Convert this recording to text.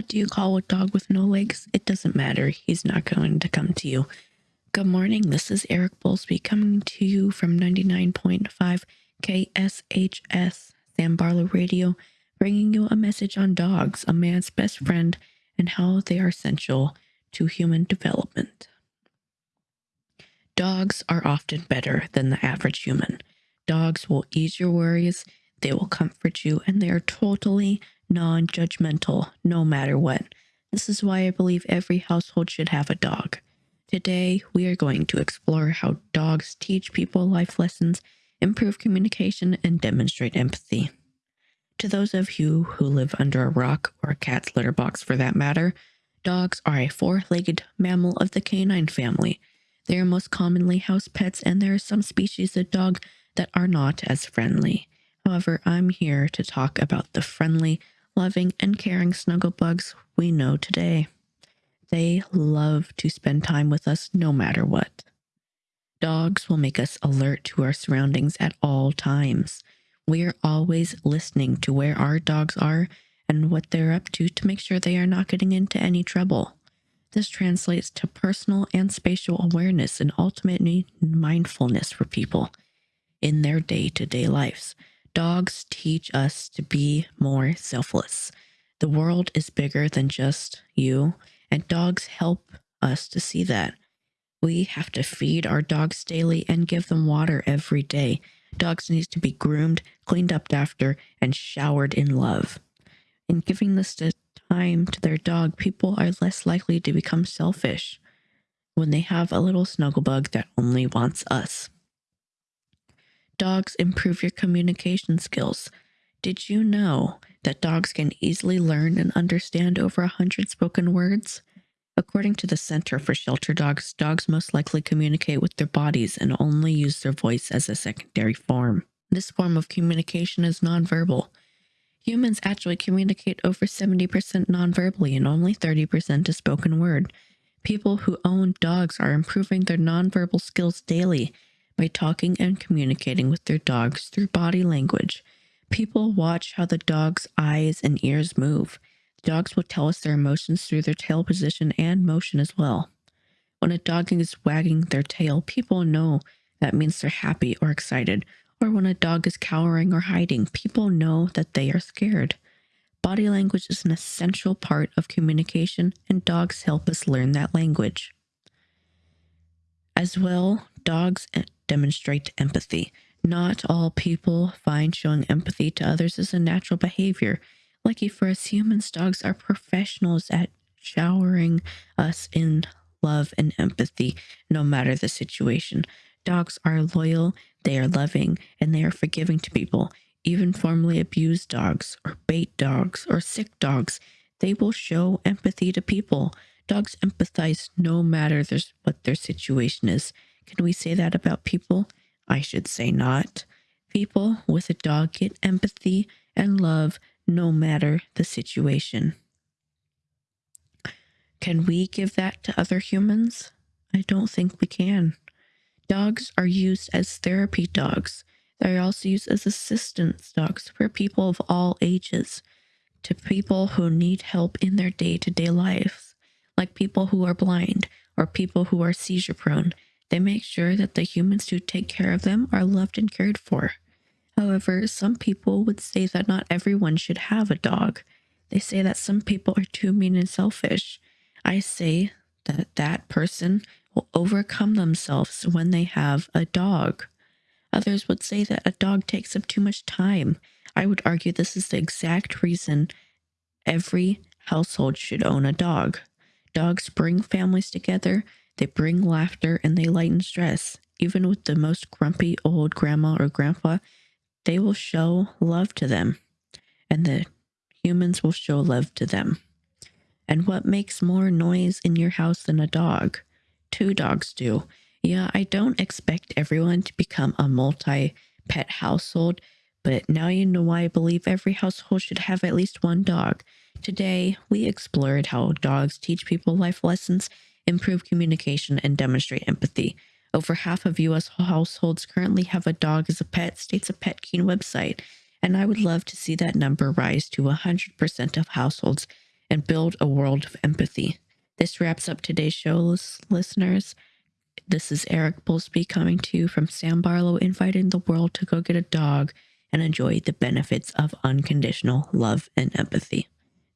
What do you call a dog with no legs? It doesn't matter. He's not going to come to you. Good morning. This is Eric Bowlesby coming to you from 99.5 KSHS Sam Barlow Radio, bringing you a message on dogs, a man's best friend, and how they are essential to human development. Dogs are often better than the average human. Dogs will ease your worries, they will comfort you, and they are totally non judgmental no matter what. This is why I believe every household should have a dog. Today, we are going to explore how dogs teach people life lessons, improve communication, and demonstrate empathy. To those of you who live under a rock or a cat's litter box for that matter, dogs are a four legged mammal of the canine family. They are most commonly house pets, and there are some species of dog that are not as friendly. However, I'm here to talk about the friendly, loving, and caring snugglebugs we know today. They love to spend time with us no matter what. Dogs will make us alert to our surroundings at all times. We're always listening to where our dogs are and what they're up to to make sure they are not getting into any trouble. This translates to personal and spatial awareness and ultimately mindfulness for people in their day to day lives. Dogs teach us to be more selfless. The world is bigger than just you, and dogs help us to see that. We have to feed our dogs daily and give them water every day. Dogs need to be groomed, cleaned up after, and showered in love. In giving this time to their dog, people are less likely to become selfish when they have a little snuggle bug that only wants us. Dogs improve your communication skills. Did you know that dogs can easily learn and understand over a hundred spoken words? According to the Center for Shelter Dogs, dogs most likely communicate with their bodies and only use their voice as a secondary form. This form of communication is nonverbal. Humans actually communicate over 70% nonverbally and only 30% is spoken word. People who own dogs are improving their nonverbal skills daily by talking and communicating with their dogs through body language. People watch how the dog's eyes and ears move. Dogs will tell us their emotions through their tail position and motion as well. When a dog is wagging their tail, people know that means they're happy or excited. Or when a dog is cowering or hiding, people know that they are scared. Body language is an essential part of communication, and dogs help us learn that language. As well, dogs demonstrate empathy. Not all people find showing empathy to others as a natural behavior. Lucky for us humans, dogs are professionals at showering us in love and empathy, no matter the situation. Dogs are loyal, they are loving, and they are forgiving to people. Even formerly abused dogs, or bait dogs, or sick dogs, they will show empathy to people. Dogs empathize no matter what their situation is. Can we say that about people? I should say not. People with a dog get empathy and love no matter the situation. Can we give that to other humans? I don't think we can. Dogs are used as therapy dogs. They are also used as assistance dogs for people of all ages, to people who need help in their day to day lives, like people who are blind or people who are seizure prone. They make sure that the humans who take care of them are loved and cared for. However, some people would say that not everyone should have a dog. They say that some people are too mean and selfish. I say that that person will overcome themselves when they have a dog. Others would say that a dog takes up too much time. I would argue this is the exact reason every household should own a dog. Dogs bring families together, they bring laughter, and they lighten stress. Even with the most grumpy old grandma or grandpa, they will show love to them, and the humans will show love to them. And what makes more noise in your house than a dog? Two dogs do. Yeah, I don't expect everyone to become a multi pet household, but now you know why I believe every household should have at least one dog. Today, we explored how dogs teach people life lessons, improve communication, and demonstrate empathy. Over half of US households currently have a dog as a pet, states a Pet Keen website, and I would love to see that number rise to 100% of households and build a world of empathy. This wraps up today's show, listeners. This is Eric Bullsby coming to you from Sam Barlow, inviting the world to go get a dog and enjoy the benefits of unconditional love and empathy.